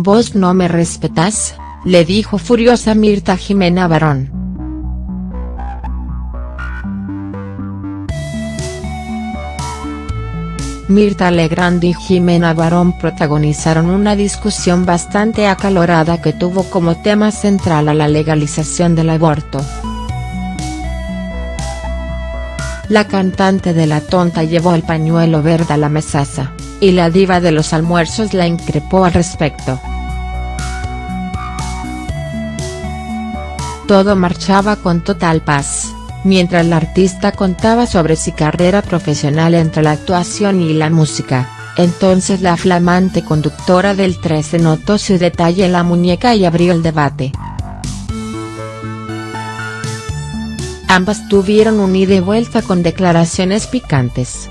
¿Vos no me respetás?, le dijo furiosa Mirta Jimena Barón. Mirta Legrand y Jimena Barón protagonizaron una discusión bastante acalorada que tuvo como tema central a la legalización del aborto. La cantante de La Tonta llevó el pañuelo verde a la mesaza, y la diva de los almuerzos la increpó al respecto. Todo marchaba con total paz, mientras la artista contaba sobre su carrera profesional entre la actuación y la música, entonces la flamante conductora del 13 notó su detalle en la muñeca y abrió el debate. Ambas tuvieron un ida y vuelta con declaraciones picantes.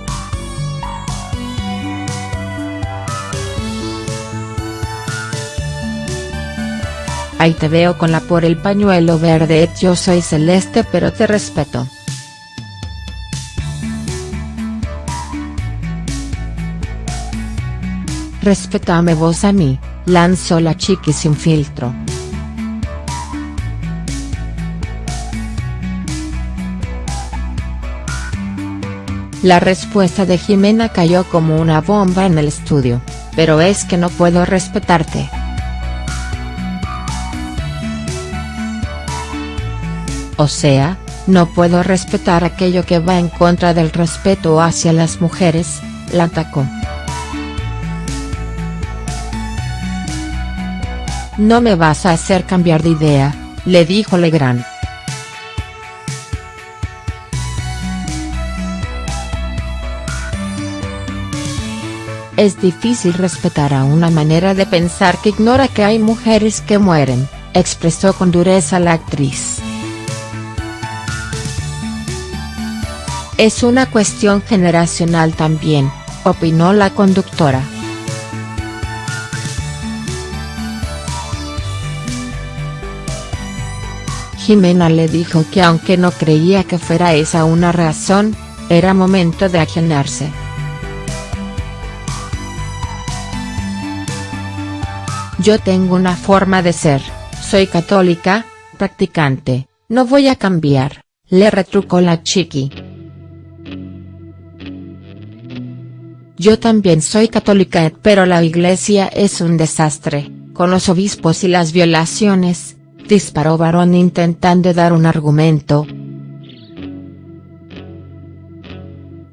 Ahí te veo con la por el pañuelo verde yo soy celeste pero te respeto. Respetame vos a mí, lanzó la chiqui sin filtro. La respuesta de Jimena cayó como una bomba en el estudio, pero es que no puedo respetarte. O sea, no puedo respetar aquello que va en contra del respeto hacia las mujeres, la atacó. No me vas a hacer cambiar de idea, le dijo Legrand. Es difícil respetar a una manera de pensar que ignora que hay mujeres que mueren, expresó con dureza la actriz. Es una cuestión generacional también, opinó la conductora. Jimena le dijo que aunque no creía que fuera esa una razón, era momento de ajenarse. Yo tengo una forma de ser, soy católica, practicante, no voy a cambiar, le retrucó la chiqui. Yo también soy católica pero la iglesia es un desastre, con los obispos y las violaciones, disparó Barón intentando dar un argumento.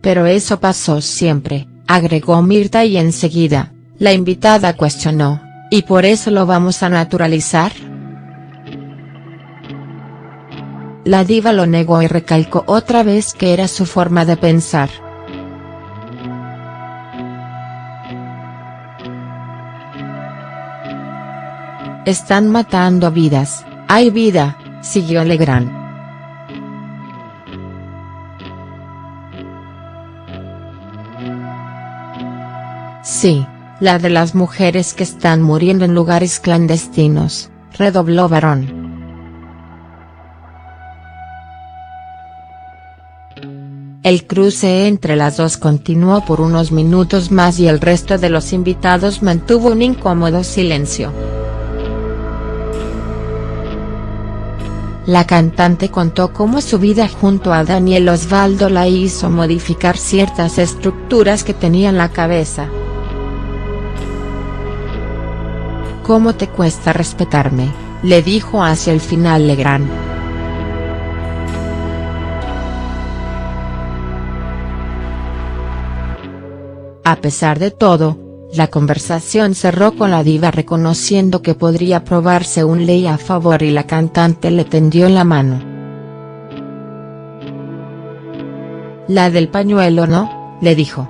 Pero eso pasó siempre, agregó Mirta y enseguida, la invitada cuestionó. ¿Y por eso lo vamos a naturalizar?. La diva lo negó y recalcó otra vez que era su forma de pensar. Están matando vidas, hay vida, siguió Legrand. Sí, la de las mujeres que están muriendo en lugares clandestinos, redobló Barón. El cruce entre las dos continuó por unos minutos más y el resto de los invitados mantuvo un incómodo silencio. La cantante contó cómo su vida junto a Daniel Osvaldo la hizo modificar ciertas estructuras que tenía en la cabeza. ¿Cómo te cuesta respetarme?, le dijo hacia el final Legrand. A pesar de todo, la conversación cerró con la diva reconociendo que podría probarse un ley a favor y la cantante le tendió la mano. La del pañuelo no, le dijo.